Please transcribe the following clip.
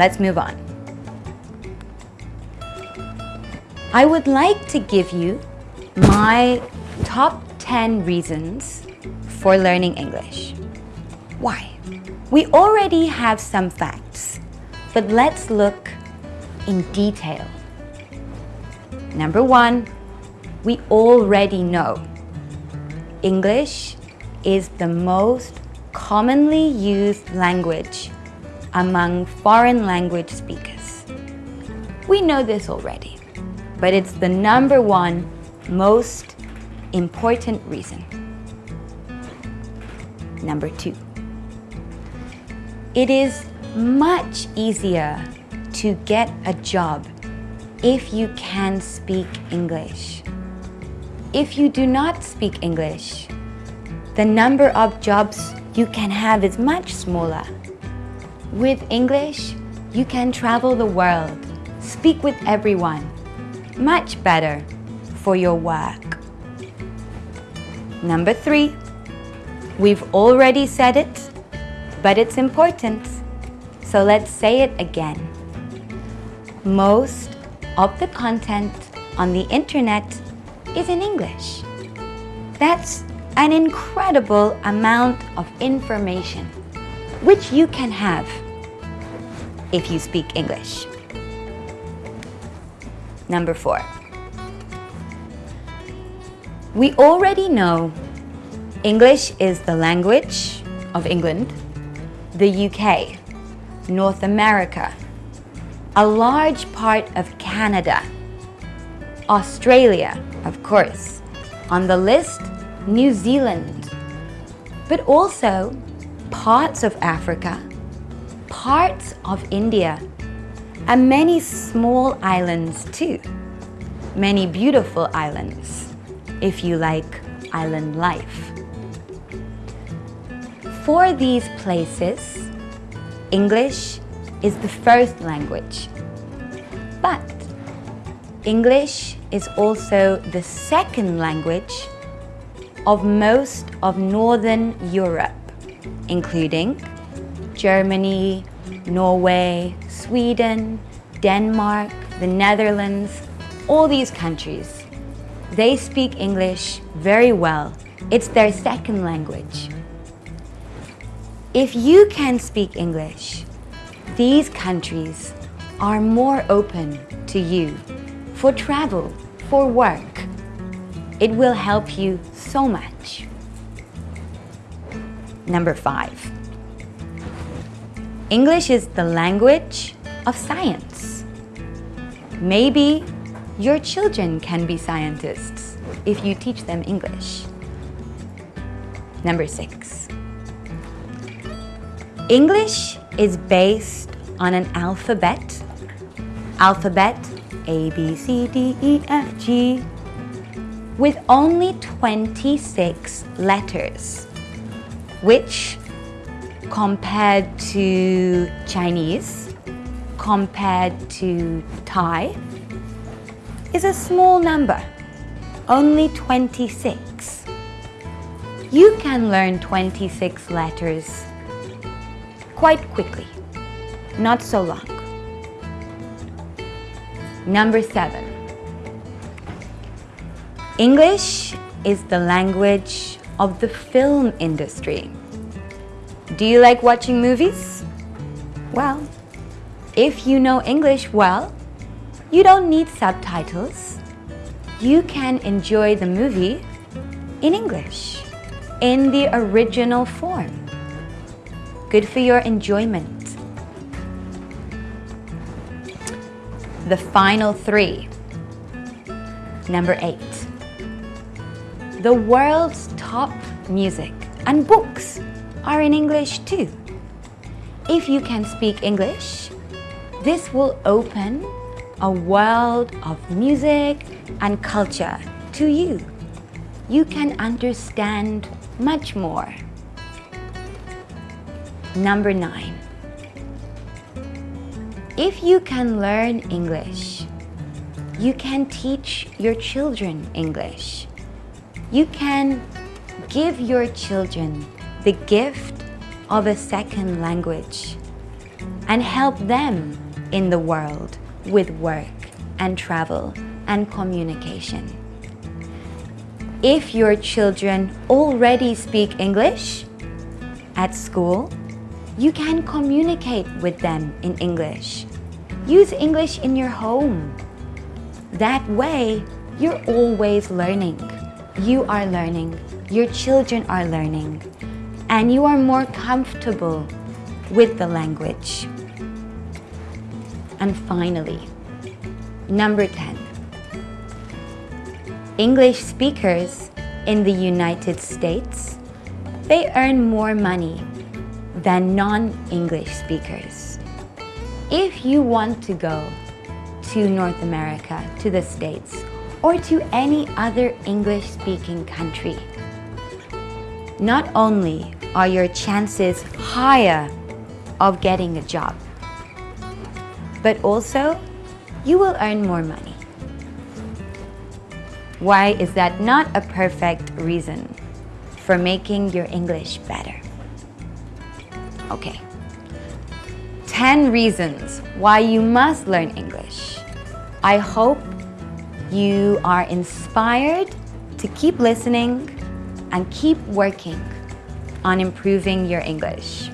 let's move on. I would like to give you my top 10 reasons for learning English. Why? We already have some facts, but let's look in detail. Number one, we already know English is the most commonly used language among foreign language speakers. We know this already but it's the number one most important reason. Number two, it is much easier to get a job if you can speak English. If you do not speak English, the number of jobs you can have is much smaller. With English, you can travel the world, speak with everyone, much better for your work. Number three, we've already said it, but it's important, so let's say it again. Most of the content on the internet is in English. That's an incredible amount of information which you can have if you speak English. Number four. We already know English is the language of England, the UK, North America, a large part of Canada, Australia, of course, on the list, New Zealand, but also parts of Africa, parts of India, and many small islands too. Many beautiful islands, if you like island life. For these places, English is the first language. But English is also the second language of most of Northern Europe, including Germany, Norway, Sweden, Denmark, the Netherlands, all these countries. They speak English very well. It's their second language. If you can speak English, these countries are more open to you for travel, for work. It will help you so much. Number five. English is the language of science. Maybe your children can be scientists if you teach them English. Number six. English is based on an alphabet. Alphabet A, B, C, D, E, F, G with only 26 letters, which compared to Chinese, compared to Thai, is a small number, only 26. You can learn 26 letters quite quickly, not so long. Number seven. English is the language of the film industry. Do you like watching movies? Well, if you know English well, you don't need subtitles. You can enjoy the movie in English, in the original form. Good for your enjoyment. The final three. Number eight. The world's top music and books are in English too. If you can speak English, this will open a world of music and culture to you. You can understand much more. Number nine. If you can learn English, you can teach your children English. You can give your children the gift of a second language and help them in the world with work and travel and communication. If your children already speak English at school, you can communicate with them in English. Use English in your home. That way, you're always learning. You are learning, your children are learning, and you are more comfortable with the language. And finally, number 10. English speakers in the United States, they earn more money than non-English speakers. If you want to go to North America, to the States, or to any other English-speaking country, not only are your chances higher of getting a job, but also you will earn more money. Why is that not a perfect reason for making your English better? Okay. 10 reasons why you must learn English. I hope you are inspired to keep listening and keep working on improving your English.